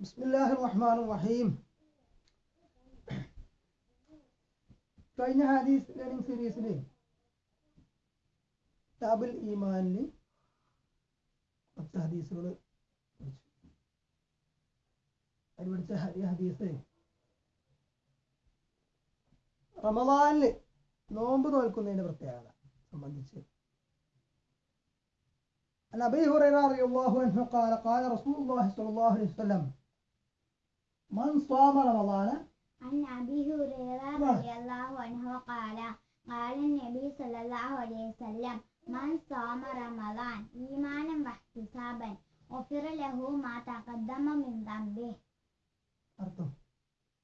ബിസ്മില്ലാഹിർ റഹ്മാൻ റഹീം കഴിഞ്ഞ ഹാദീസ് ലേണിംഗ് സീരീസിൽ കിതാബുൽ ഈമാനിൽ കുറച്ച് ഹദീസുകൾ അതിൽ പഠിച്ച ഹരി- ഹദീസ് റമദാനിൽ നോമ്പ് നോൽക്കുന്നതിന്റെ പ്രത്യേകത സംബന്ധിച്ച് عن أبي هريرة رضي الله عنه قال قال رسول الله صلى الله عليه وسلم من صام رمضان عن أبي هريرة رضي الله عنه قال قال النبي صلى الله عليه وسلم من صام رمضان إيمانا واحتسابا غفر له ما تقدم من ذنبه അർത്ഥം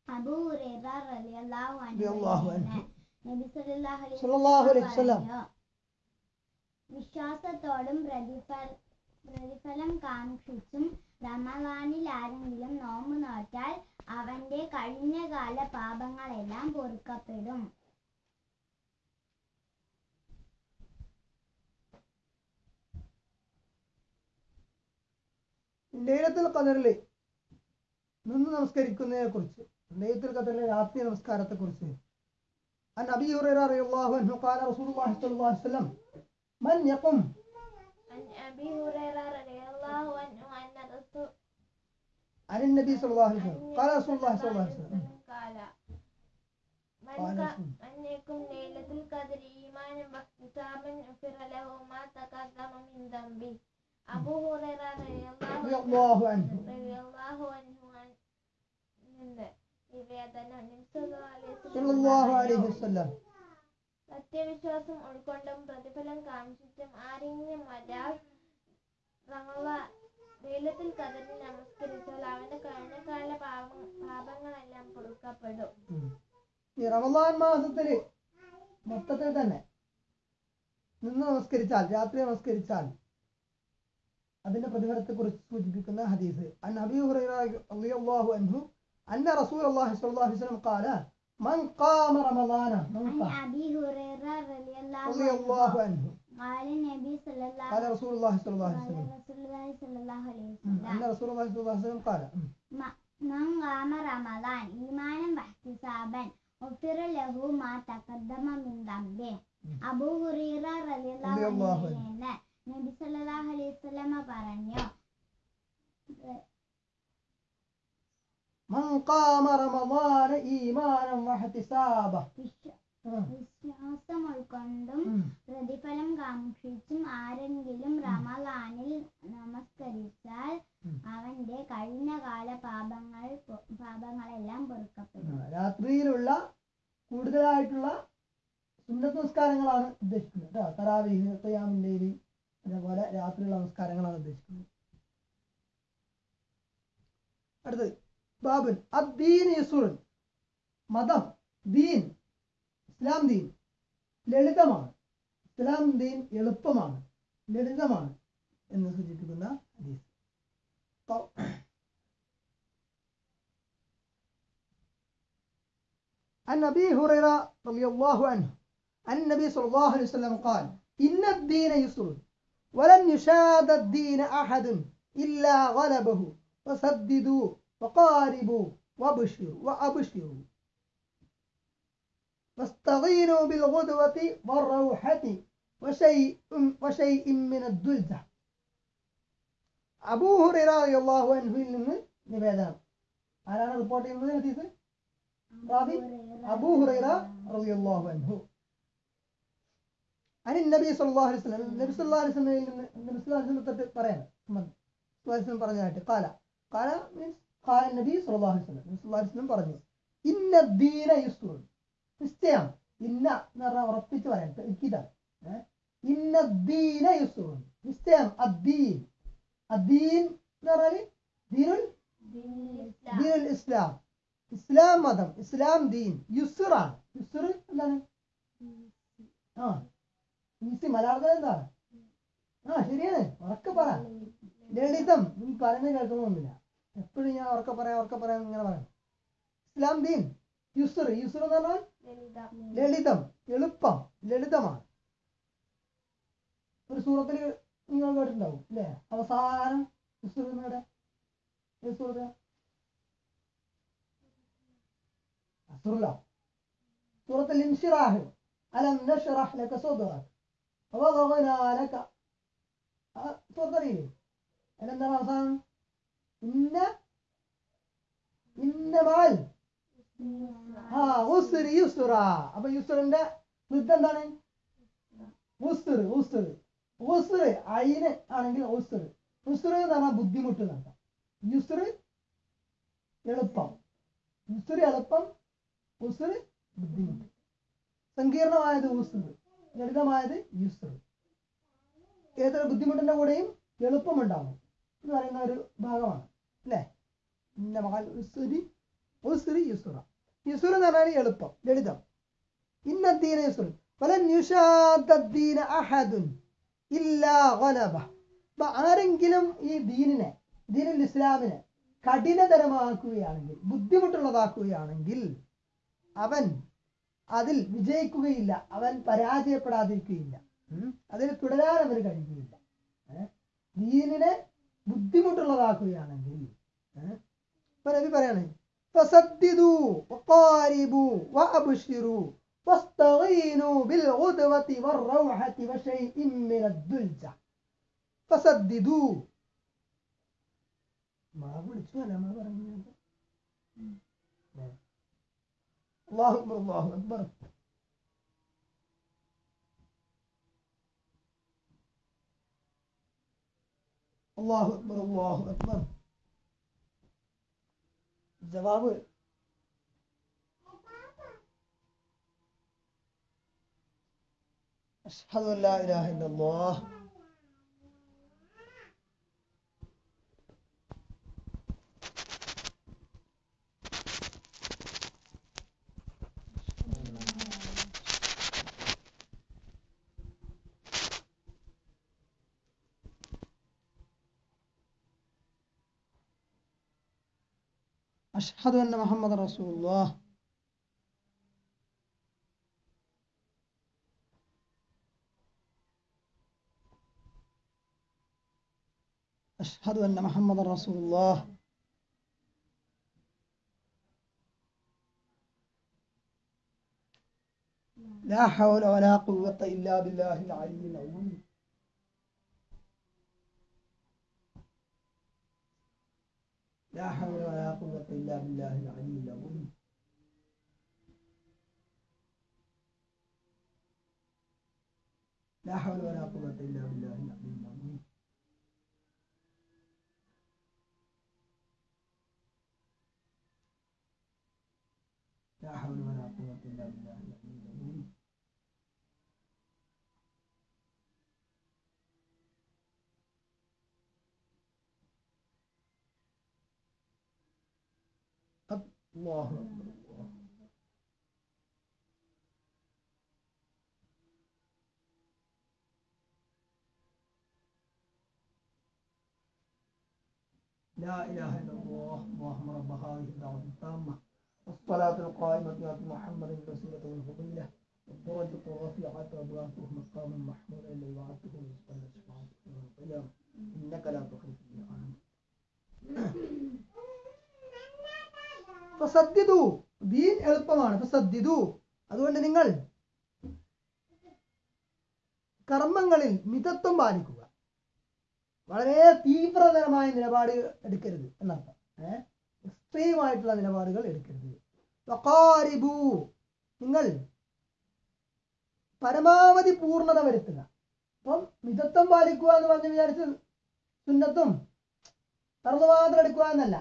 അബൂ ഹുറൈറ റളിയല്ലാഹു അൻഹു റളിയല്ലാഹു പറയുന്നു, അൻഹു. നബി സല്ലല്ലാഹു അലൈഹി സല്ലല്ലാഹു അലൈഹി വസല്ലം. പറഞ്ഞു, വിശ്വാസത്തോടും പ്രതിഫല പ്രതിഫലം കാക്ഷിച്ചും റമളാനിൽ ആരെങ്കിലും നോമ്പ് നോറ്റാൽ അവന്റെ കഴിഞ്ഞകാല പാപങ്ങളെല്ലാം പൊറുക്കപ്പെടും. ലൈലത്തുൽ ഖദറിൽ നിന്ന് നമസ്കരിക്കുന്നതിനെ കുറിച്ച് ലൈലത്തുൽ ഖദറിലെ രാത്രി നമസ്കാരത്തെ കുറിച്ച് അൻ അബി ഹുറൈറ റളിയല്ലാഹു അൻഹു ഖാല റസൂലുള്ളാഹി സ്വല്ലല്ലാഹു അലൈഹി വസല്ലം മൻ യഖും عن أبي هريرة رضي الله عنه أن رسول عن النبي صلى الله عليه وسلم. قال رسول الله صلى الله عليه وسلم. قال من منكم ليلة القدر إيمانا واحتسابا غفر له ما تقدم من ذنبه. أبو هريرة رضي الله عنه. رضي الله عنه صلى الله عليه وسلم. സത്യവിശ്വാസം ഉൾക്കൊണ്ടും പ്രതിഫലം കാണിച്ചിട്ടും ആരെങ്കിലും ഒരാൾ റമളാൻ വെയിലത്തിൽ കതിർന്ന് നമസ്കരിച്ചാൽ അവന്റെ കഴിഞ്ഞകാല പാപ പാപങ്ങളെല്ലാം പൊറുക്കപ്പെടും ഉം. ഈ റമദാൻ മാസത്തിൽ മൊത്തത്തിൽ തന്നെ നിന്ന് നമസ്കരിച്ചാൽ രാത്രി നമസ്കരിച്ചാൽ അതിന്റെ പ്രതിഫലത്തെ കുറിച്ച് സൂചിപ്പിക്കുന്ന ഹദീസ്. അൻ അബി ഹുറൈറ റളിയല്ലാഹു അൻഹു അന്ന റസൂലുള്ളാഹി സ്വല്ലല്ലാഹു അലൈഹി വസല്ലം ഖാല മൻ ഖാമ റമദാന മൻ عن ഖാമ أبي هريرة رضي الله റളിയല്ലാഹു عنه അൻഹു قال النبي صلى الله قال رسول الله صلى الله عليه قال وسلم رسول الله صلى الله عليه ഉം. അന്ന وسلم റസൂലുള്ളാഹി സ്വല്ലല്ലാഹു അലൈഹി വസല്ലം ഖാല ഉം. من قام رمضان إيمانا واحتسابا غفر له ما تقدم من ذنبه ഉം. അബൂ ഹുറൈറ റളിയല്ലാഹു റളിയല്ലാഹു അൻഹുവിൽ നിന്ന് നബി സല്ലല്ലാഹു അലൈഹി വസല്ലമ പറഞ്ഞു മൻ قام റമദാന ഈമാനൻ വഹ്തിസാബ. വിശ്വാസം ഉൾക്കൊണ്ടും പ്രതിഫലം കാക്ഷിച്ചും ആരെങ്കിലും റമദാനിൽ നമസ്കരിച്ചാൽ അവന്റെ അവന്റെ കഴിഞ്ഞകാല പാപങ്ങൾ പാപങ്ങളെല്ലാം പൊറുക്കപ്പെടും. രാത്രിയിലുള്ള കൂടുതലായിട്ടുള്ള സുന്നത്ത് നമസ്കാരങ്ങളാണ് ഉദ്ദേശിക്കുന്നത് കേട്ടോ തറാവീഹ് ഖിയാമുൽ അതേപോലെ രാത്രിയുള്ള നമസ്കാരങ്ങളാണ് ഉദ്ദേശിക്കുന്നത്. അടുത്തത്. ബാബുൻ അദ്ദീൻ യസുറുൻ മതം ദീൻ ഇസ്ലാം ദീൻ ലളിതമാണ് ഇസ്ലാം ദീൻ എളുപ്പമാണ് ലളിതമാണ് എന്ന് സൂചിപ്പിക്കുന്ന ഹദീസ് ഖ- عن أبي هريرة رضي الله عنه عن النبي صلى الله عليه وسلم قال إن الدين يسر ولن يشاد الدين أحد إلا غلبه فسددوا وقاربوا وابشروا وأبشروا واستغينوا بالغدوة والروحة وشيء وشيء من الدلجة أبو هريرة رضي الله عنه നിന്ന് നിവേദനം ആരാണ് റിപ്പോർട്ട് ചെയ്യുന്നത് ഹദീസ് റാവി അബൂ ഹുറൈറ റളിയല്ലാഹു അൻഹു അനി നബി സല്ലല്ലാഹു അലൈഹി വസല്ലം നബി സല്ലല്ലാഹു അലൈഹി വസല്ലമയിൽ നിന്ന് നബി സല്ലല്ലാഹു അലൈഹി വസല്ലം തൊട്ട് പറയാം സുഹാസിനും പറഞ്ഞതായിട്ട് കാല കാല മീൻസ് കാല നബി സല്ലല്ലാഹു വസല്ലം പറഞ്ഞു ഇന്ന ദീന യുസ്റുൻ നിശ്ചയം ഇന്ന എന്ന് പറഞ്ഞാൽ ഉറപ്പിച്ച് പറയാം ഇതാണ്. ഇന്ന ദീന യുസ്റുൻ നിശ്ചയം അദ്ദീൻ. അദ്ദീൻ എന്ന് പറഞ്ഞാൽ ദീനുൽ ഇസ്ലാം. ഇസ്ലാം മതം ഇസ്ലാം ദീൻ. യുസുറാണ് യുസുർ എന്താണ്? ആ. ഈസി മലയാളത്തിൽ എന്താണ്? ആ ശരിയാണ്. ഉറക്കെ പറ. ലളിതം. നീ പറയുന്നത് കേൾക്കണമെന്നില്ല എപ്പോഴും ഞാൻ ഉറക്കെ പറയാം ഉറക്കെ പറയാം ഇങ്ങനെ പറയാം. ഇസ്ലാം ദീൻ യുസുർ യുസുർ എന്ന് പറഞ്ഞാൽ ലളിതം. എളുപ്പം ലളിതമാണ്. ഒരു സൂറത്തിൽ നിങ്ങൾ കേട്ടിട്ടുണ്ടാവും അല്ലേ അവസാനം യുസുർ എന്നിവിടെ ഏത് സൂറത്തിൽ ഇൻഷിറാഹ്. അലം നഷ്റഹ് ലക സദറക വവദഅന ലക. സൂറത്ത് അറിയില്ലേ? അതിലെന്താണ് അവസാനം? ഇന്ന ഇന്നമാൽ. ആ ഉസ്തുരി യുസ്റ. അപ്പൊ യുസ്തുറിന്റെ യുദ്ധം എന്താണ്? ഉസ്ർ ഉസ്ർ ഉസ്ർ അയിന് ആണെങ്കിൽ ഉസ്ർ ഉസ്ർ എന്ന് പറഞ്ഞാൽ ബുദ്ധിമുട്ട് നടത്താം യുസ്ർ എളുപ്പം. യുസ്ർ എളുപ്പം ഉസ്ർ ബുദ്ധിമുട്ട്. സങ്കീർണമായത് ഉസ്ർ ലളിതമായത് യുസ്ർ ഏതൊരു ബുദ്ധിമുട്ടിന്റെ കൂടെയും എളുപ്പമുണ്ടാവും എന്ന് പറയുന്ന ഒരു ഭാഗമാണ്. അല്ലേ ഇന്ന ഉസുരി ഉസ്രി യുസ്റ. യുസ്ർ എന്ന് പറഞ്ഞാൽ എളുപ്പം ലളിതം. ഇന്നദ്ദീന യുസ്ർ വലൻ യുഷാദ്ദീന അഹദുൻ ഇല്ലാ ഗലബ. അപ്പൊ ആരെങ്കിലും ഈ ദീനിനെ ദീനുൽ ഇസ്ലാമിനെ കഠിനതരമാക്കുകയാണെങ്കിൽ ബുദ്ധിമുട്ടുള്ളതാക്കുകയാണെങ്കിൽ അവൻ അതിൽ വിജയിക്കുകയില്ല അവൻ പരാജയപ്പെടാതിരിക്കുകയില്ല. അതിൽ തുടരാൻ അവർ കഴിയുകയില്ല? ദീനിനെ ബുദ്ധിമുട്ടുള്ളതാക്കുകയാണെങ്കിൽ ഏ? ഇപ്പൊ നബി പറയാണ് فسددوا وقاربوا وأبشروا واستغينوا بالغدوة والروحة وشيء من الدلجة فسددوا ما വിളിച്ചു അല്ല നമ്മൾ പറഞ്ഞു അള്ളാഹു അക്ബർ അള്ളാഹു Akbar Allahu Ekber, Allahu Ekber. Cevabı Eşhedü en la ilahe illallah. أشهد أن محمد رسول الله. أشهد أن محمد رسول الله. لا حول ولا قوة إلا بالله العلي العظيم. لا حول ولا قوة إلا بالله العلي العظيم. لا حول ولا قوة إلا بالله العلي العظيم. لا حول ولا قوة إلا بالله العلي العظيم. الله لا إله إلا الله اللهم رب هذه الدعوة التامة والصلاة القائمة آت محمد الوسيلة والفضيلة والدرجة الرفيعة وابعثه مقاما محمودا الذي وعدته رزقا لشفاعته يوم إنك لا تخلف الميعاد. ഫസദ്ദിദു ദീൻ എളുപ്പമാണ് സദ്യതു അതുകൊണ്ട് നിങ്ങൾ കർമ്മങ്ങളിൽ മിതത്വം പാലിക്കുക വളരെ തീവ്രതരമായ നിലപാട് എടുക്കരുത് എന്നർത്ഥം ഏഹ് എക്സ്ട്രീം ആയിട്ടുള്ള നിലപാടുകൾ എടുക്കരുത് നിങ്ങൾ പരമാവധി പൂർണത വരുത്തുക അപ്പം മിതത്വം പാലിക്കുക എന്ന് പറഞ്ഞ് വിചാരിച്ച് സുന്നത്തും തറന്നു മാത്രം എടുക്കുക എന്നല്ല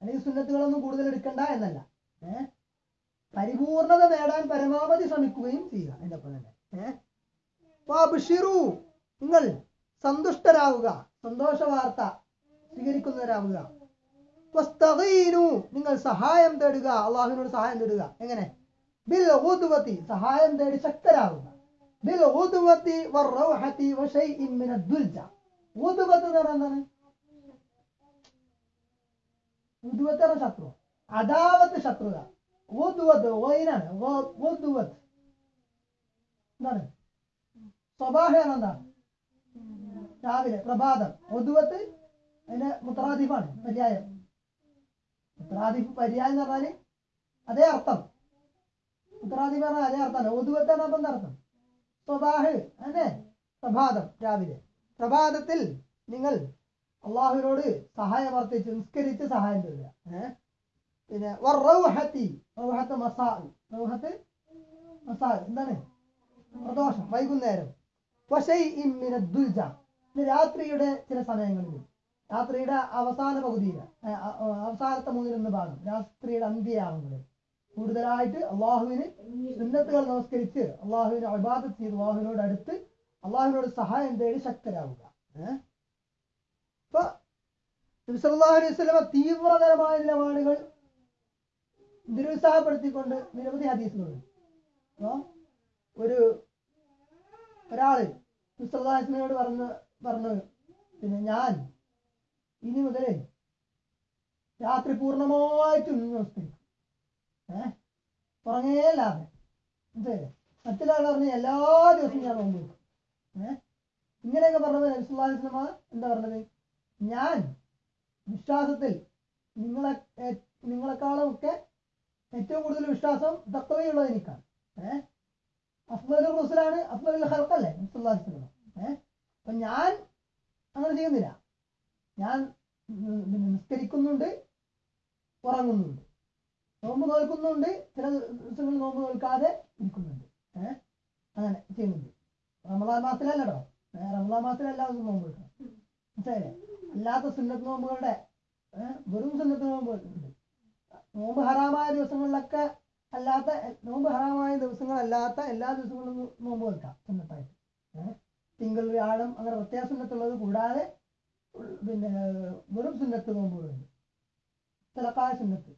അല്ലെങ്കിൽ സുന്നത്തുകളൊന്നും കൂടുതൽ എടുക്കണ്ട എന്നല്ല. ഏഹ് പരിപൂർണത നേടാൻ പരമാവധി ശ്രമിക്കുകയും ചെയ്യുക. അതിന്റെ ഒപ്പം തന്നെ. ഏഹ് നിങ്ങൾ സന്തുഷ്ടരാവുക. സന്തോഷ വാർത്ത സ്വീകരിക്കുന്നവരാവുക. നിങ്ങൾ സഹായം തേടുക. അള്ളാഹുവിനോട് സഹായം തേടുക. എങ്ങനെ? ബിൽ സഹായം തേടി ശക്തരാവുക. ബിൽ ഊതുവത്ത് എന്ന് പറഞ്ഞാൽ എന്താണ്? എന്ന ശത്രു. അതാവത്ത് ശത്രുത. ഉദ്വത്ത് ഓയിനാണ് ഉദ്വത്ത്. എന്താണ്? സ്വബാഹ എന്താണ്? രാവിലെ പ്രഭാതം. ഉദ്വത്ത് അതിന്റെ മുത്രാധിപാണ് പര്യായം. മുത്രാധിപ് പര്യായം എന്ന് പറഞ്ഞാൽ അതേ അർത്ഥം. ഉത്തറാദി പറഞ്ഞ അതേ അർത്ഥമാണ് ഒതുവത്താണ് അപ്പം എന്താ അർത്ഥം? സ്വബാഹ് അല്ലേ? പ്രഭാതം രാവിലെ. പ്രഭാതത്തിൽ നിങ്ങൾ അള്ളാഹുവിനോട് സഹായം അർത്ഥിച്ച് നിസ്കരിച്ച് സഹായം തരിക. ഏഹ് പിന്നെ എന്താണ്? പ്രദോഷം വൈകുന്നേരം. രാത്രിയുടെ ചില സമയങ്ങളിൽ രാത്രിയുടെ അവസാന പകുതിയിൽ അവസാനത്തെ മൂന്നിലൊന്ന് ഭാഗം രാത്രിയുടെ അന്ത്യയാവുന്നത്. കൂടുതലായിട്ട് അള്ളാഹുവിന് സുന്നത്തുകൾ നമസ്കരിച്ച് അള്ളാഹുവിനെ അബാദത്ത് ചെയ്ത് അള്ളാഹുവിനോട് അടുത്ത് അള്ളാഹുവിനോട് സഹായം തേടി ശക്തരാവുക. ഏഹ് അലൈഹി തീവ്രതരമായ നിലപാടുകൾ നിരുത്സാഹപ്പെടുത്തിക്കൊണ്ട് നിരവധി അപ്പോ ഒരു ഒരാൾ നബി സല്ലല്ലാഹു അലൈഹി വസല്ലമയോട് പറഞ്ഞു പറഞ്ഞു പിന്നെ ഞാൻ ഇനി മുതൽ രാത്രി പൂർണമായിട്ട് നമസ്കരിക്കും ഏഹ് ലാഭം മനസ്സിലായില്ലേ മറ്റൊരാൾ പറഞ്ഞ എല്ലാ ദിവസവും ഞാൻ നോമ്പ് ഏഹ് ഇങ്ങനെയൊക്കെ വസല്ലമ എന്താ പറഞ്ഞത്? ഞാൻ വിശ്വാസത്തിൽ നിങ്ങളെ നിങ്ങളെക്കാളും ഒക്കെ ഏറ്റവും കൂടുതൽ വിശ്വാസം തക്കവയുള്ള എനിക്കാണ്. ഏഹ് അഫ്ലു റസൂലാണ് സല്ലല്ലാഹു അലൈഹി വസല്ലമ ഏഹ് അപ്പൊ ഞാൻ അങ്ങനെ ചെയ്യുന്നില്ല. ഞാൻ നിസ്കരിക്കുന്നുണ്ട് ഉറങ്ങുന്നുണ്ട്. നോമ്പ് നോൽക്കുന്നുണ്ട് ചില ദിവസങ്ങളിൽ നോമ്പ് നോൽക്കാതെ ഇരിക്കുന്നുണ്ട്. ഏഹ് അങ്ങനെ ചെയ്യുന്നുണ്ട്. റമദാൻ മാസത്തിലല്ലടോ? റമദാൻ മാസത്തിലല്ലാതെ നോമ്പ് നോക്കണം മനസ്സിലായില്ലേ? അല്ലാത്ത സുന്നത്ത് നോമ്പുകളുടെ വെറും സുന്നത്ത് നോമ്പ് നോമ്പ് ഹറാമായ ദിവസങ്ങളിലൊക്കെ അല്ലാത്ത നോമ്പ് ഹറാമായ ദിവസങ്ങളല്ലാത്ത എല്ലാ ദിവസങ്ങളും നോമ്പ് വെക്കാം സുന്നത്തായിട്ട്. തിങ്കൾ വ്യാഴം അങ്ങനെ പ്രത്യേക സുന്നത്തുള്ളത് കൂടാതെ പിന്നെ വെറും സുന്നത്ത് നോമ്പുകളുണ്ട്. തിളക്കായ സുന്നത്ത്.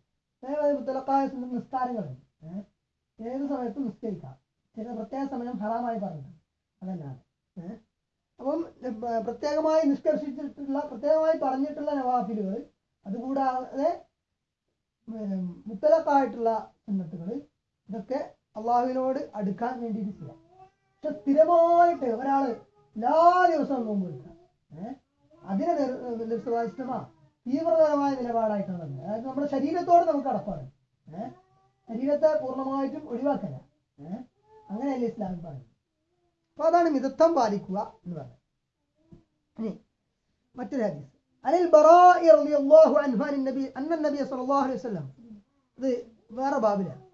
തിലക്കായ സുന്നത്ത് നിസ്കാരങ്ങളുണ്ട്. ഏത് സമയത്തും നിസ്കരിക്കാം. ചില പ്രത്യേക സമയം ഹറാമായി പറഞ്ഞിട്ടുണ്ട്. അതല്ലാതെ. അപ്പം പ്രത്യേകമായി നിഷ്കർഷിച്ചിട്ടുള്ള പ്രത്യേകമായി പറഞ്ഞിട്ടുള്ള നവാഫിലുകൾ അതുകൂടാതെ മുത്തലക്കായിട്ടുള്ള സുന്നത്തുകൾ ഇതൊക്കെ അള്ളാഹുവിനോട് അടുക്കാൻ വേണ്ടിയിട്ട് ചെയ്യാം. പക്ഷെ സ്ഥിരമായിട്ട് ഒരാൾ എല്ലാ ദിവസവും നോമ്പ് എടുക്കുക ഏഹ് അതിനെ നിർസ്വാസ്ഥമാ തീവ്രതരമായ നിലപാടായിട്ടാണ് അതായത് നമ്മുടെ ശരീരത്തോട് നമുക്ക് അടപ്പാണ്. ഏഹ് ശരീരത്തെ പൂർണമായിട്ടും ഒഴിവാക്കല. ഏഹ് അങ്ങനെയല്ലേ ഇസ്ലാമിൽ പറയുന്നത്. അപ്പൊ അതാണ് മിതത്വം പാലിക്കുക എന്ന് പറഞ്ഞത്. ഇനി മറ്റൊരു ഹദീസ്. അനിൽ ബറാഇ റളിയല്ലാഹു അൻഹു അൻ നബി അന്ന നബി സല്ലല്ലാഹു അലൈഹി വസല്ലം. ഇത് വേറെ ബാബിലാണ്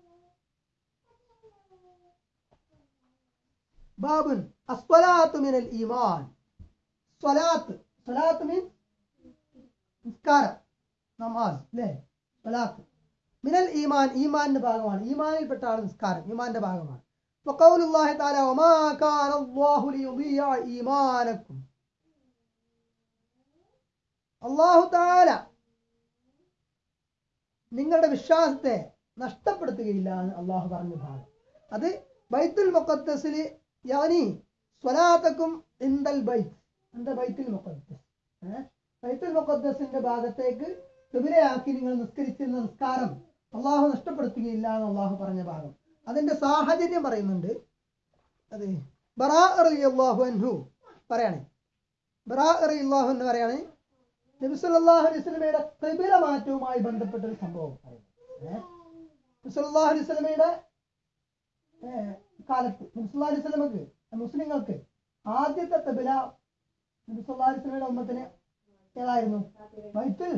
ബാബുൻ അസ്വലാത്തു മിനൽ ഈമാൻ. സ്വലാത്ത് സ്വലാത്ത് മീൻ നിസ്കാരം നമാസ് അല്ലേ? സ്വലാത്ത്. മിനൽ ഈമാൻ ഈമാന്റെ ഭാഗമാണ്. ഈമാനിൽപ്പെട്ടാണ് നിസ്കാരം ഈമാന്റെ ഭാഗമാണ്. وقول الله تعالى وما كان الله ليضيع إيمانكم അള്ളാഹു താല നിങ്ങളുടെ വിശ്വാസത്തെ നഷ്ടപ്പെടുത്തുകയില്ല എന്ന് അള്ളാഹു പറഞ്ഞ ഭാഗം അത് ബൈത്തുൽ മുഖദ്സിൽ യാനി സ്വലാത്തക്കും ഇന്ദൽ ബൈത്ത് എന്താ ബൈത്തുൽ മുഖദ്സ് ഏഹ് ബൈത്തുൽ മുഖദ്സിന്റെ ഭാഗത്തേക്ക് തുബിലയാക്കി നിങ്ങൾ നിസ്കരിച്ചിരുന്ന നിസ്കാരം അള്ളാഹു നഷ്ടപ്പെടുത്തുകയില്ല എന്ന് അള്ളാഹു പറഞ്ഞ ഭാഗം അതിന്റെ സാഹചര്യം പറയുന്നുണ്ട്. അതെ. ബറാ അൻഹു പറയാണ്. ബറാ എന്ന് പറയാണ് നബി സല്ലല്ലാഹു അലൈഹി ത്രിപുര മാറ്റവുമായി ബന്ധപ്പെട്ട ഒരു സംഭവം പറയുന്നത് നബി സല്ലല്ലാഹു അലൈഹി കാലത്ത് നബി സല്ലല്ലാഹു അലൈഹി വസല്ലമക്ക് മുസ്ലിങ്ങൾക്ക് ആദ്യത്തെ തബില നബി സല്ലല്ലാഹു അലൈഹി വസല്ലമയുടെ ഉമ്മത്തിന് ഏതായിരുന്നു? ബൈത്തുൽ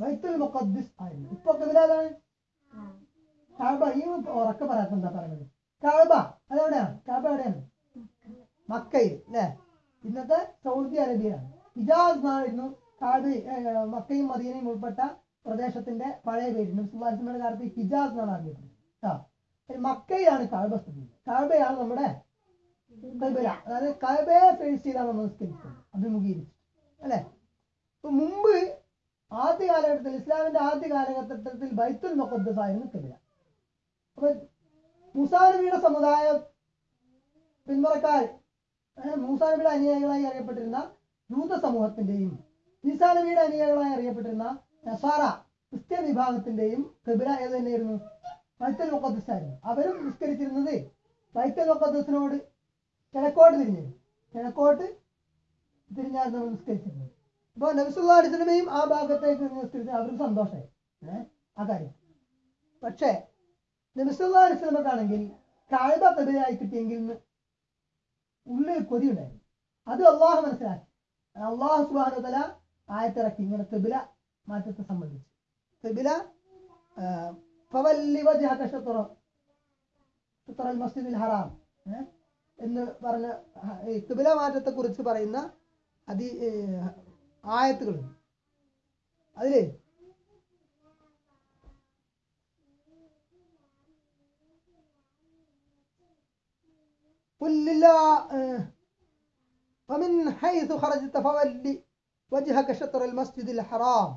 ബൈത്തുൽ മുഖദ്ദിസ് ആയിരുന്നു. ഇപ്പൊ തബില ഏതാണ്? കാബ ഈ ഉറക്ക പറയാത്ത എന്താ പറയുന്നത്? കാബ അതെവിടെയാണ്? കാബ എവിടെയാണ്? മക്കയിൽ അല്ലേ? ഇന്നത്തെ സൗദി അറേബ്യയിലാണ് ഹിജാസ് എന്നായിരുന്നു കാബ മക്കയും മദീനയും ഉൾപ്പെട്ട പ്രദേശത്തിന്റെ പഴയ പേര്. നബ്സുല്ലാസ്മയുടെ കാലത്ത് ഹിജാസ് എന്നാണ് അറിയപ്പെടുന്നത്. മക്കയിലാണ് കാബ സ്ഥിതി. കാബയാണ് നമ്മുടെ അതായത് കാബയെ ഫേസ് ചെയ്താണ് നമ്മൾ നിസ്കരിക്കുന്നത് അഭിമുഖീകരിച്ചു അല്ലെ? ഇപ്പൊ മുമ്പ് ആദ്യ കാലഘട്ടത്തിൽ ഇസ്ലാമിന്റെ ആദ്യ കാലഘട്ടത്തിൽ ബൈത്തുൽ മുഖദ്ദസ് ആയിരുന്നു ഖിബല. അപ്പൊ സമുദായ പിന്മുറക്കാർ ഏഹ് മൂസാ നബിയുടെ അനുയായികളായി അറിയപ്പെട്ടിരുന്ന യൂത സമൂഹത്തിന്റെയും ഈസാനബിയുടെ അനുയായികളായി അറിയപ്പെട്ടിരുന്ന നസാറ ക്രിസ്ത്യൻ വിഭാഗത്തിന്റെയും കബിര ഏത് തന്നെയായിരുന്നു? വൈത്തൽ മുക്കദ്സായിരുന്നു അവരും നിസ്കരിച്ചിരുന്നത് വൈത്തൽ മുക്കദ്സിനോട് കിഴക്കോട്ട് തിരിഞ്ഞു കിഴക്കോട്ട് തിരിഞ്ഞായിരുന്നു അവർ നിസ്കരിച്ചിരുന്നത്. അപ്പോൾ നബിസുല്ലാ അലിസ്ലമയും ആ ഭാഗത്തേക്ക് നിസ്കരിച്ചത് അവർക്ക് സന്തോഷമായി. ഏഹ് ആ കാര്യം. പക്ഷേ നബിസല്ലാ കായബ കബിലായി കിട്ടിയെങ്കിൽ ഉള്ളിൽ കൊതി ഉണ്ടായിരുന്നു. അത് അള്ളാഹു മനസ്സിലാക്കി. അള്ളാഹു സുബാനുതല ആയത്തിറക്കി. ഇങ്ങനെ തെബില മാറ്റത്തെ സംബന്ധിച്ച്. തെബില ഹറാം? എന്ന് പറഞ്ഞ ഈ കിബില മാറ്റത്തെ കുറിച്ച് പറയുന്ന അതി ആയത്തുകളുണ്ട്. അതിൽ قل لله آه، ومن حيث خرجت فول وجهك شطر المسجد الحرام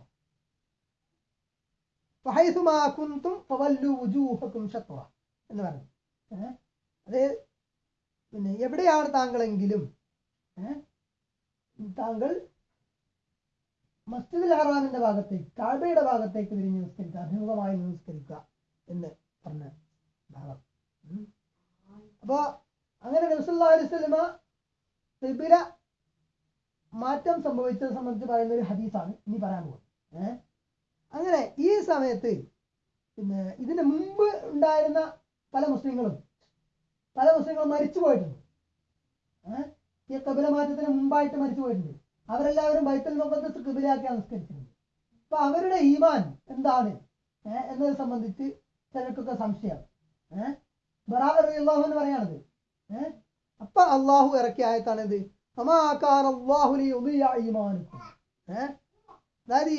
وحيث ما كنتم فولوا وجوهكم شطرة എന്ന് പറഞ്ഞു ഏഹ്? അത് പിന്നെ എവിടെയാണ് താങ്കളെങ്കിലും ഏഹ്? താങ്കൾ മസ്ജിദുൽ ഹറാമിന്റെ ഭാഗത്തേക്ക് കാബയുടെ ഭാഗത്തേക്ക് തിരിഞ്ഞ് നിസ്കരിക്കുക അഭിമുഖമായി നിസ്കരിക്കുക എന്ന് പറഞ്ഞ ഭാഗം ഉം. അപ്പോ അങ്ങനെ നബിസല്ലാ തിബില മാറ്റം സംഭവിച്ചത് സംബന്ധിച്ച് പറയുന്ന ഒരു ഹദീസാണ്. ഇനി പറയാൻ പോകുന്നത് അങ്ങനെ ഈ സമയത്ത് പിന്നെ ഇതിന് മുമ്പ് ഉണ്ടായിരുന്ന പല മുസ്ലിങ്ങളും പല മുസ്ലിങ്ങളും മരിച്ചു പോയിട്ടുണ്ട്. ഈ കബില മാറ്റത്തിന് മുമ്പായിട്ട് മരിച്ചു പോയിട്ടുണ്ട്. അവരെല്ലാവരും ബൈത്തൽ മുഖത്ത് കബിലാക്കി അനുസ്കരിച്ചിട്ടുണ്ട് അപ്പൊ അവരുടെ ഈമാൻ എന്താണ്? എന്നത് സംബന്ധിച്ച് ചിലർക്കൊക്കെ സംശയം. ഏഹ് ബറാഹു എന്ന് പറയാണത് അപ്പൊ അള്ളാഹു ഇറക്കിയ ആയത്താണ് ഏഹ് അതായത്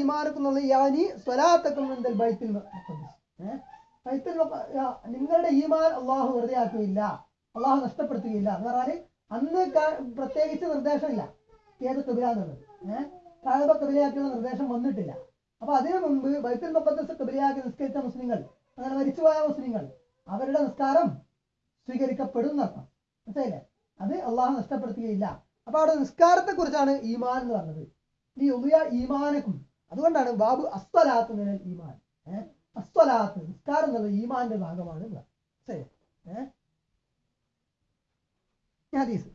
ഈമാനുക്കും എന്നുള്ള യാനി സ്വലാത്തക്കും ബൈത്തിൽ ബൈത്തുൽ നിങ്ങളുടെ ഈമാൻ അള്ളാഹു വെറുതെ ആക്കുകയില്ല. അള്ളാഹു നഷ്ടപ്പെടുത്തുകയില്ല. എന്ന് പറഞ്ഞാൽ അന്ന് പ്രത്യേകിച്ച് നിർദ്ദേശമില്ല. ഏത് കബില എന്നുള്ളത് ഏഹ് കാഴ്ബ കബിലയാക്കിയുള്ള നിർദ്ദേശം വന്നിട്ടില്ല. അപ്പൊ അതിനു മുമ്പ് ബൈത്തുൽ മുഖദ്ദസ് കബിലയാക്കി നിസ്കരിച്ച മുസ്ലിങ്ങൾ അങ്ങനെ മരിച്ചുപോയ മുസ്ലിങ്ങൾ അവരുടെ നിസ്കാരം സ്വീകരിക്കപ്പെടും എന്നർത്ഥം മനസ്സിലായില്ലേ? അത് അള്ളാഹു നഷ്ടപ്പെടുത്തുകയില്ല. അപ്പൊ അവിടെ നിസ്കാരത്തെ കുറിച്ചാണ് ഈമാൻ എന്ന് പറഞ്ഞത്. ഈ ഉമിയ ഈമാനക്കും അതുകൊണ്ടാണ് ബാബു അസ്വലാത്ത് ഈമാൻ. ഏഹ് അസ്വലാത്ത് നിസ്കാരം എന്നുള്ളത് ഈമാന്റെ ഭാഗമാണ് ശരി ഏഹ് ഹദീസ്.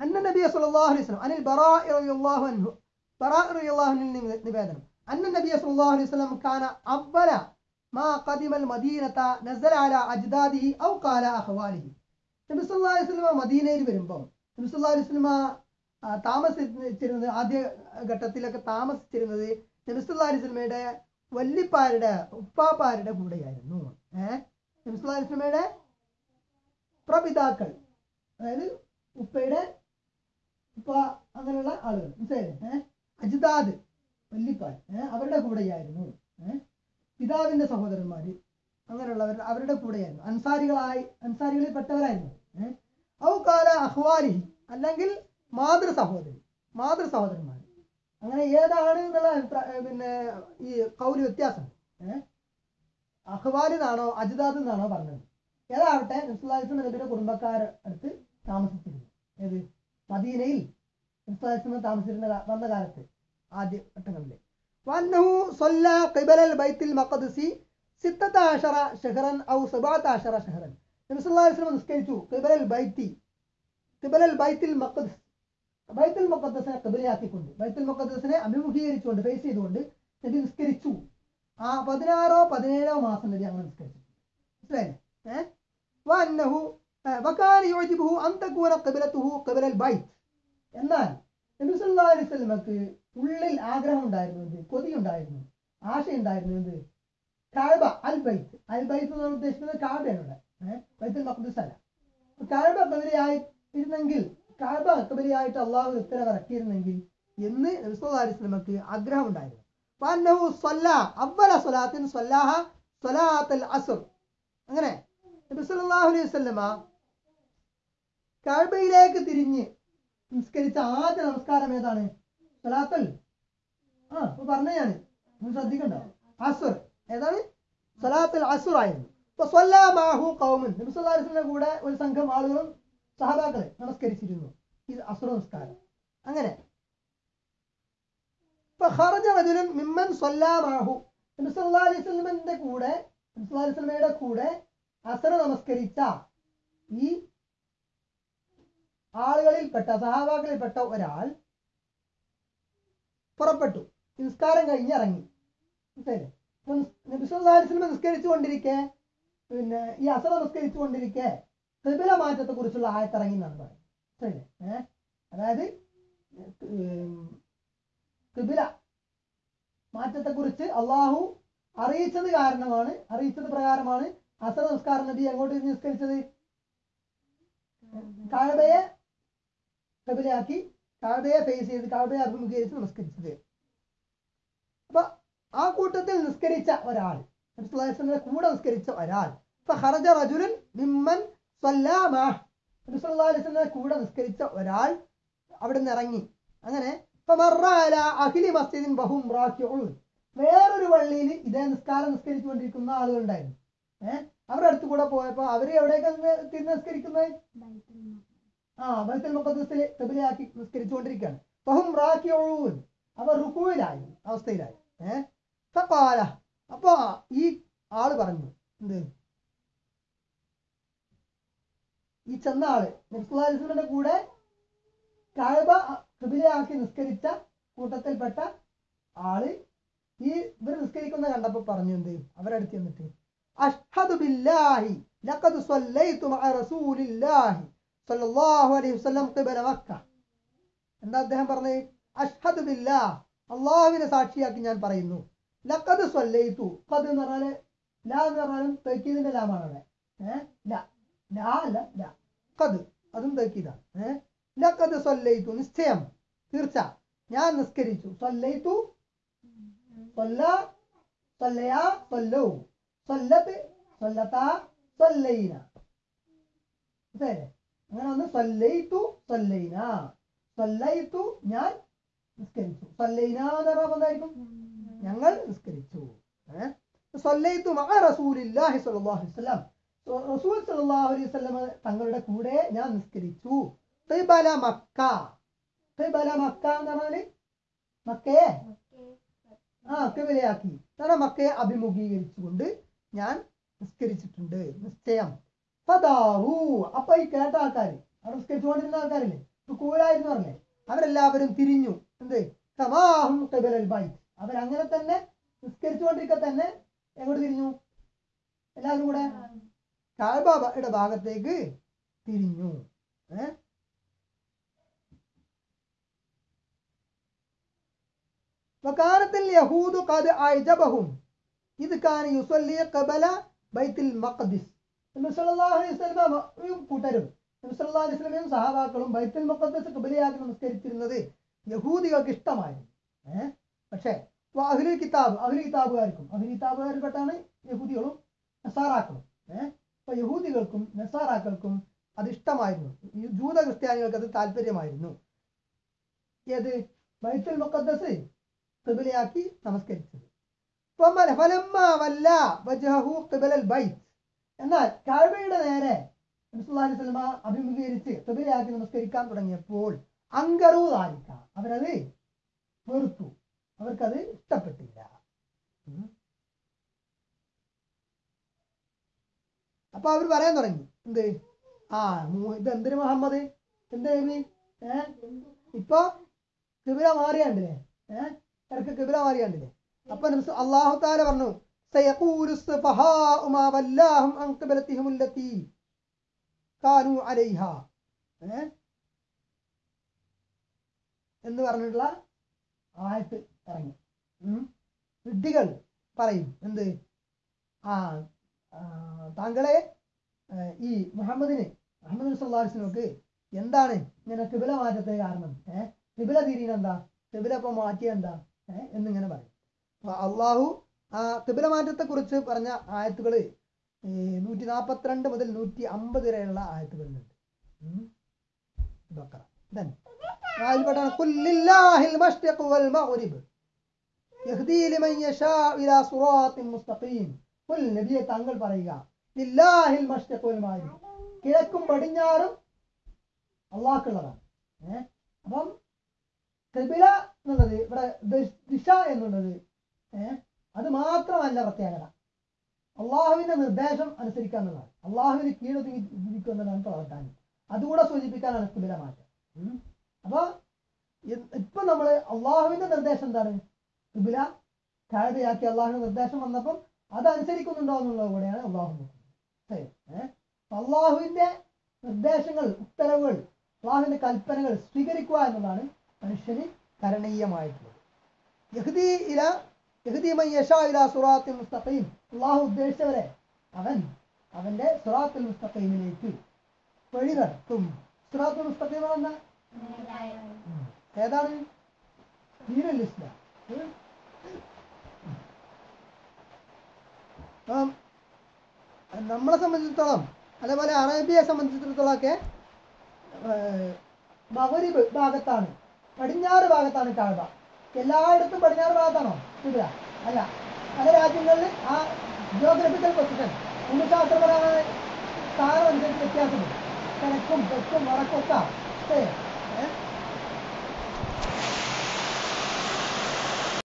അന്ന സല്ലല്ലാഹു അലൈഹി വസല്ലം അനിൽ ബറാഇ റളിയല്ലാഹു അൻഹു നിവേദനം. അന്ന നബിയ സല്ലല്ലാഹു അലൈഹി വസല്ലം കാന അവല മാ ഖദിമൽ മദീനത നസല على അജ്ദാദിഹി ഔ قال അഖ്വാലിഹി നബി സല്ലാ അലൈഹി വസല്ലം മദീനയിൽ വരുമ്പോൾ നബി സല്ലാ അലൈഹി ആ, താമസിച്ചിരുന്നത് ആദ്യ ഘട്ടത്തിലൊക്കെ താമസിച്ചിരുന്നത് നബി സല്ലാ അലൈഹി വസല്ലമയുടെ വല്ലിപ്പാരുടെ ഉപ്പാപ്പാരുടെ കൂടെയായിരുന്നു. ഏഹ് നബി സല്ലാ അലൈഹി വസല്ലമയുടെ പ്രപിതാക്കൾ. അതായത് ഉപ്പയുടെ ഉപ്പ അങ്ങനെയുള്ള ആളുകൾ. മനസ്സിലായില്ലേ? ഏഹ് അജിതാദ് വല്ലിപ്പാർ ഏഹ് അവരുടെ കൂടെയായിരുന്നു. ഏഹ് പിതാവിന്റെ സഹോദരന്മാര് അങ്ങനെയുള്ളവർ അവരുടെ കൂടെയായിരുന്നു. അൻസാരികളായി അൻസാരികളിൽ പെട്ടവരായിരുന്നു. ഔ കാല അല്ലെങ്കിൽ മാതൃ സഹോദരി മാതൃ സഹോദരന്മാർ അങ്ങനെ ഏതാണ് എന്നുള്ള അഭിപ്രായ പിന്നെ ഈ കൗൽ വ്യത്യാസം? അഹ്വാലി എന്നാണോ അജിതാദ് എന്നാണോ പറഞ്ഞത്? ഏതാവട്ടെ നബ്സുല്ലാസ്ലം നബിയുടെ കുടുംബക്കാർ അടുത്ത് താമസിച്ചിരുന്നു. ഏത്? മദീനയിൽ നബ്സുല്ലാസ്ലം താമസിച്ചിരുന്ന വന്ന കാലത്ത് ആദ്യ ഘട്ടങ്ങളിൽ وأنه صلى قبل البيت المقدس ستة عشر شهرا أو سبعة عشر شهرا നബി സല്ലല്ലാഹു അലൈഹി വസല്ലം നിസ്കരിച്ചു ഖിബലൽ ബൈത്തി ഖിബലൽ ബൈത്തിൽ മഖദ്സ് ബൈത്തുൽ മുഖദ്ദസിനെ ഖിബലയാക്കിക്കൊണ്ട് ബൈത്തുൽ മുഖദ്ദസിനെ അഭിമുഖീകരിച്ചുകൊണ്ട് ഫേസ് ചെയ്തുകൊണ്ട് നബി നിസ്കരിച്ചു ആ പതിനാറോ പതിനേഴോ മാസം നബി അങ്ങനെ നിസ്കരിച്ചു മനസ്സിലായില്ലേ ഏഹ് وأنه آه، وكان يعجبه أن تكون قبلته قبل البيت എന്നാൽ നബി സല്ലല്ലാഹു അലൈഹി വസല്ലമക്ക് ഉള്ളിൽ ആഗ്രഹം ഉണ്ടായിരുന്നു എന്ത്? കൊതിയുണ്ടായിരുന്നു ആശയുണ്ടായിരുന്നു എന്ത്? കാഴ്ബ അൽ ബൈത്ത്. അൽ ബൈത്ത് എന്ന് ഉദ്ദേശിക്കുന്നത് കാബയാണ് ഇവിടെ. ബൈത്തുൽ അല്ല. കാഴ്ബ കബരിയായി ഇരുന്നെങ്കിൽ കാഴ്ബ കബരിയായിട്ട് അള്ളാഹു ഉത്തരവ് ഇറക്കിയിരുന്നെങ്കിൽ എന്ന് നബി സല്ലല്ലാഹു അലൈഹി വസല്ലമക്ക് ആഗ്രഹം ഉണ്ടായിരുന്നു. അങ്ങനെ അലൈഹി തിരിഞ്ഞ് നിസ്കരിച്ച ആദ്യ നമസ്കാരം ഏതാണ്? സലാത്തൽ ആ ഇപ്പൊ പറഞ്ഞ ഞാൻ നിങ്ങൾ ശ്രദ്ധിക്കണ്ട. അസുർ ഏതാണ്? സലാത്തൽ അസുർ ആയിരുന്നു. മാഹു കൗമൻ നബി അലൈഹി വസല്ലമയുടെ കൂടെ ഒരു സംഘം ആളുകളും സഹതാക്കളെ നമസ്കരിച്ചിരുന്നു. ഇത് അസുർ നമസ്കാരം. അങ്ങനെ. അലൈഹി കൂടെ നബി സല്ലല്ലാഹു അലൈഹി വസല്ലമയുടെ കൂടെ അസർ നമസ്കരിച്ച ഈ ആളുകളിൽപ്പെട്ട സഹാബാക്കളിൽപ്പെട്ട ഒരാൾ പുറപ്പെട്ടു. നിസ്കാരം കഴിഞ്ഞ് ഇറങ്ങി. മനസ്സിലായില്ലേ? അപ്പൊ നബി സല്ലല്ലാഹു അലൈഹി വസല്ലം നിസ്കരിച്ചു കൊണ്ടിരിക്കെ പിന്നെ ഈ അസറ നിസ്കരിച്ചു കൊണ്ടിരിക്കെ ത്രിബില മാറ്റത്തെ കുറിച്ചുള്ള ആയത്തിറങ്ങി എന്നാണ് പറയുന്നത്. ശരി ഏഹ് അതായത് മാറ്റത്തെ കുറിച്ച് അള്ളാഹു അറിയിച്ചത് കാരണമാണ് അറിയിച്ചത് പ്രകാരമാണ് അസർ നിസ്കാരം നബി എങ്ങോട്ട് നിസ്കരിച്ചത്? കാഴബയെ കബിലയാക്കി കാഴ്ബയെ ഫേസ് ചെയ്ത് കാബയെ അഭിമുഖീകരിച്ച് നമസ്കരിച്ചത്. അപ്പൊ ആ കൂട്ടത്തിൽ നിസ്കരിച്ച ഒരാൾ നബിസ്വല്ലാസ്ലമിന്റെ കൂടെ നിസ്കരിച്ച ഒരാൾ ഇപ്പൊ ഹറജ റജുലൻ മിമ്മൻ നബിസ്വല്ലാസ്ലമിന്റെ കൂടെ നിസ്കരിച്ച ഒരാൾ അവിടെ നിന്ന് ഇറങ്ങി. അങ്ങനെ അഖിലി മസ്ജിദിൻ ബഹും വേറൊരു പള്ളിയിൽ ഇതേ നിസ്കാരം നിസ്കരിച്ചുകൊണ്ടിരിക്കുന്ന ആളുകളുണ്ടായിരുന്നു ഏഹ് അവരുടെ അടുത്ത് കൂടെ പോയപ്പോ അവർ എവിടേക്കാണ് തിരിഞ്ഞ് നിസ്കരിക്കുന്നത് ആ ബൈത്തുൽ മുഖദ്സിലെ തെബിലയാക്കി നിസ്കരിച്ചുകൊണ്ടിരിക്കുകയാണ്. ഫഹും റാക്കിഊൻ അവർ റുക്കുവിലായി അവസ്ഥയിലായി. ഏഹ് ഫഖാല. അപ്പൊ ഈ ആൾ പറഞ്ഞു എന്ത്? ഈ ചെന്ന ആൾ നബ്സുല്ലാസ്ലമിന്റെ കൂടെ കഅബ കബിലയാക്കി നിസ്കരിച്ച കൂട്ടത്തിൽപ്പെട്ട ആൾ ഈ ഇവർ നിസ്കരിക്കുന്ന കണ്ടപ്പോ പറഞ്ഞു എന്ത്? അവരടുത്ത് ചെന്നിട്ട് അഷ്ഹദു ബില്ലാഹി ലഖദ് സല്ലൈതു മഅ റസൂലില്ലാഹി. സല്ലല്ലാഹു അലൈഹി വസല്ലം ഖിബല മക്ക. എന്താ അദ്ദേഹം പറഞ്ഞത് അഷ്ഹദു ബില്ലാഹ്. അള്ളാഹുവിനെ സാക്ഷിയാക്കി ഞാൻ പറയുന്നു. ലഖദ് സ്വല്ലയിത്തു ഖദ് എന്ന് പറഞ്ഞാൽ ലാ എന്ന് പറഞ്ഞാലും തൗക്കീദിന്റെ ലാമാണ് അവിടെ. ഏഹ് ലാ. അതും തെക്കീതാണ് ഏഹ് ലഖദ് സല്ലൈതു നിശ്ചയം. തീർച്ച. ഞാൻ നിസ്കരിച്ചു. സ്വല്ലയിത്തു സ്വല്ല സ്വല്ലയാ സ്വല്ലു. സ്വല്ലത്ത് സ്വല്ലത്താ സ്വല്ലൈന. മനസ്സിലായില്ലേ? അങ്ങനെ വന്ന് സല്ലൈത്തു സല്ലൈന. സല്ലൈത്തു ഞാൻ നിസ്കരിച്ചു. സല്ലൈന എന്ന് പറഞ്ഞാൽ എന്തായിരിക്കും? ഞങ്ങൾ നിസ്കരിച്ചു. സല്ലൈത്തു മഅ റസൂലില്ലാഹി സ്വല്ലല്ലാഹു അലൈഹി വസല്ലം. റസൂൽ സല്ലല്ലാഹു അലൈഹി വസല്ലം തങ്ങളുടെ കൂടെ ഞാൻ നിസ്കരിച്ചു. ഖിബല മക്ക. ഖിബല മക്ക എന്ന് പറഞ്ഞാൽ മക്കയെ? ആ കിബിലയാക്കി കാരണം മക്കയെ അഭിമുഖീകരിച്ചുകൊണ്ട് ഞാൻ നിസ്കരിച്ചിട്ടുണ്ട്. നിശ്ചയം. ഫദാറു അപ്പൊ ഈ കേട്ട ആൾക്കാർ അവിടെ നിസ്കരിച്ചുകൊണ്ടിരുന്ന ആൾക്കാരില്ലേ കൂലായിരുന്നു പറഞ്ഞേ അവരെല്ലാവരും തിരിഞ്ഞു എന്ത് സമാഹും കിബലൽ ബൈത്ത് അവരങ്ങനെ തന്നെ നിസ്കരിച്ചുകൊണ്ടിരിക്കെ തന്നെ എങ്ങോട്ട് തിരിഞ്ഞു എല്ലാവരും കൂടെ കാഴ്ബയുടെ ഭാഗത്തേക്ക് തിരിഞ്ഞു ഏഹ് وكانت اليهود قد أعجبهم إذ كان يصلي قبل بيت المقدس കൂട്ടരും. നബി സല്ലല്ലാഹു അലൈഹി വസല്ലമയും സഹാബാക്കളും ബൈത്തുൽ മുഖദ്ദസ് കുബലിയാക്കി നമസ്കരിച്ചിരുന്നത് യഹൂദികൾക്ക് ഇഷ്ടമായിരുന്നു. ഏഹ് പക്ഷേ അഹ്ലി കിതാബ് അഹ്ലി കിതാബുകാർക്കും അഹ്ലി കിതാബുകാരിൽപ്പെട്ടാണ് യഹൂദികളും നസാറാക്കളും. ഏഹ് അപ്പൊ യഹൂദികൾക്കും നസാറാക്കൾക്കും അത് ഇഷ്ടമായിരുന്നു. ജൂത ക്രിസ്ത്യാനികൾക്ക് അത് താല്പര്യമായിരുന്നു. ഏത്? ബൈത്തുൽ മുഖദ്സ് കിബിലയാക്കി നമസ്കരിച്ചത്. ഫലമ്മ വല്ല ബൈത്ത്. എന്നാൽ കഴിവയുടെ നേരെ വസല്ലമ അഭിമുഖീകരിച്ച് ഖിബലയാക്കി നമസ്കരിക്കാൻ തുടങ്ങിയപ്പോൾ അങ്കറു ദാലിക അവരത് വെറുത്തു. അവർക്കത് ഇഷ്ടപ്പെട്ടില്ല. അപ്പൊ അവർ പറയാൻ തുടങ്ങി. എന്ത്? ആ ഇത് എന്തിന് മുഹമ്മദ്? എന്ത് ഏഹ് ഇപ്പൊ കിബില മാറിയാണ്ടില്ലേ? ഏഹ് ഇടയ്ക്ക് കിബില മാറിയാണ്ടില്ലേ? അപ്പൊ അള്ളാഹു താല പറഞ്ഞു سيقول السفهاء ما ولاهم عن قبلتهم التي كانوا عليها ഏഹ് എന്ന് പറഞ്ഞിട്ടുള്ള ആയത്ത് ഇറങ്ങി ഉം. വിഡ്ഢികൾ പറയും എന്ത് ആ ആ, താങ്കളെ ആ, ഈ മുഹമ്മദിന് മുഹമ്മദ് സുല്ലാസ്ലിനൊക്കെ എന്താണ് ഇങ്ങനെ കിബില മാറ്റത്തെ കാരണം ഏഹ് കിബില തിരിയുന്ന എന്താ കിബില ഇപ്പൊ മാറ്റിയ എന്താ ഏഹ് എന്നിങ്ങനെ പറയും അപ്പൊ അള്ളാഹു ആ കിബില മാറ്റത്തെ കുറിച്ച് പറഞ്ഞ ആയത്തുകൾ നൂറ്റി നാപ്പത്തിരണ്ട് മുതൽ നൂറ്റി അമ്പത് വരെയുള്ള ആയത്തുകളുണ്ട്. ഉം. ബക്കറ Then, അതിൽപ്പെട്ടാണ് "ഖുൽ ലില്ലാഹിൽ വൽ മഗ്രിബ് ലിമൻ യശാ ഇലാ മുസ്തഖീം. പറയുക വൽ മഗ്രിബ് കിഴക്കും പടിഞ്ഞാറും അള്ളാഹ്ക്കുള്ളതാണ്. ഏഹ് അപ്പം എന്നുള്ളത് ഇവിടെ ദിശ എന്നുള്ളത് ഏഹ് അത് മാത്രമല്ല പ്രത്യേകത. അള്ളാഹുവിന്റെ നിർദ്ദേശം അനുസരിക്കുക എന്നുള്ളതാണ് അള്ളാഹുവിന് കീഴൊതുങ്ങി ജീവിക്കുക എന്നതാണ് പ്രവർത്തനം അതുകൂടെ സൂചിപ്പിക്കാനാണ് കുബില മാറ്റം. അപ്പൊ ഇപ്പൊ നമ്മൾ അള്ളാഹുവിന്റെ നിർദ്ദേശം എന്താണ്? കുബില കാഴ്ചയാക്കി അള്ളാഹുവിന്റെ നിർദ്ദേശം വന്നപ്പം അതനുസരിക്കുന്നുണ്ടോ എന്നുള്ളത് കൂടെയാണ് അള്ളാഹു നോക്കുന്നത്. അള്ളാഹുവിന്റെ നിർദ്ദേശങ്ങൾ ഉത്തരവുകൾ അള്ളാഹുവിന്റെ കൽപ്പനകൾ സ്വീകരിക്കുക എന്നതാണ് മനുഷ്യന് കരണീയമായിട്ടുള്ളത്. യഹ്ദി ഇല സുറാത്തിൽ മുസ്തഖീം. അള്ളാഹു ഉദ്ദേശിച്ചവരെ അവൻ അവന്റെ സുറാത്തുൽ മുസ്തഖീമിലേക്ക് വഴി നടത്തും സുറാത്തുൽ മുസ്തഖീം എന്ന ഏതാണ്? ദീനുൽ ഇസ്ലാം. നമ്മളെ സംബന്ധിച്ചിടത്തോളം അതേപോലെ അറേബ്യയെ സംബന്ധിച്ചിടത്തോളം ഒക്കെ മകരിബ് ഭാഗത്താണ് പടിഞ്ഞാറ് ഭാഗത്താണ് കാഴ്ച എല്ലായിടത്തും പടിഞ്ഞാറ് ഭാഗത്താണോ? ഇല്ല. അല്ല. പല രാജ്യങ്ങളിൽ ആ ജിയോഗ്രഫിക്കൽ പൊസിഷൻ ഭൂമിശാസ്ത്രപരമായ സ്ഥാനം അനുസരിച്ച് വ്യത്യാസമുണ്ട്. കിഴക്കും തെക്കും വടക്കും ഒക്കെ. ശരി ഏ?